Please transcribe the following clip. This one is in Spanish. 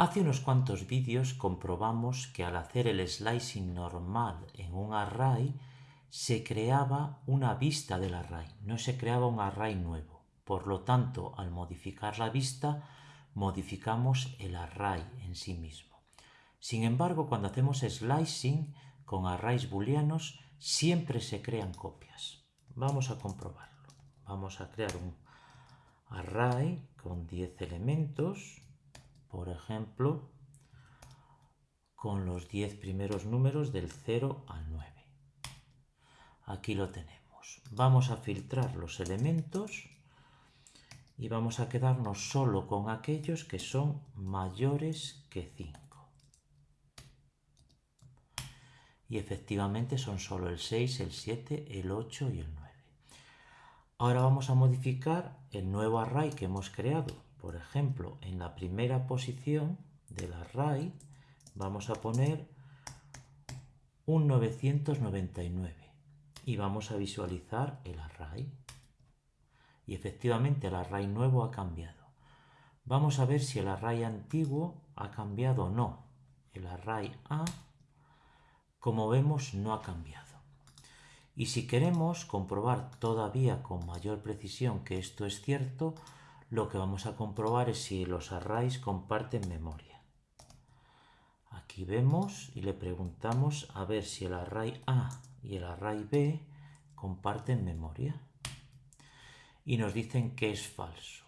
Hace unos cuantos vídeos comprobamos que al hacer el slicing normal en un array se creaba una vista del array, no se creaba un array nuevo. Por lo tanto, al modificar la vista, modificamos el array en sí mismo. Sin embargo, cuando hacemos slicing con arrays booleanos, siempre se crean copias. Vamos a comprobarlo. Vamos a crear un array con 10 elementos por ejemplo, con los 10 primeros números del 0 al 9. Aquí lo tenemos. Vamos a filtrar los elementos y vamos a quedarnos solo con aquellos que son mayores que 5. Y efectivamente son solo el 6, el 7, el 8 y el 9. Ahora vamos a modificar el nuevo array que hemos creado por ejemplo, en la primera posición del array vamos a poner un 999 y vamos a visualizar el array. Y efectivamente el array nuevo ha cambiado. Vamos a ver si el array antiguo ha cambiado o no. El array A, como vemos, no ha cambiado. Y si queremos comprobar todavía con mayor precisión que esto es cierto, lo que vamos a comprobar es si los arrays comparten memoria. Aquí vemos y le preguntamos a ver si el array A y el array B comparten memoria. Y nos dicen que es falso.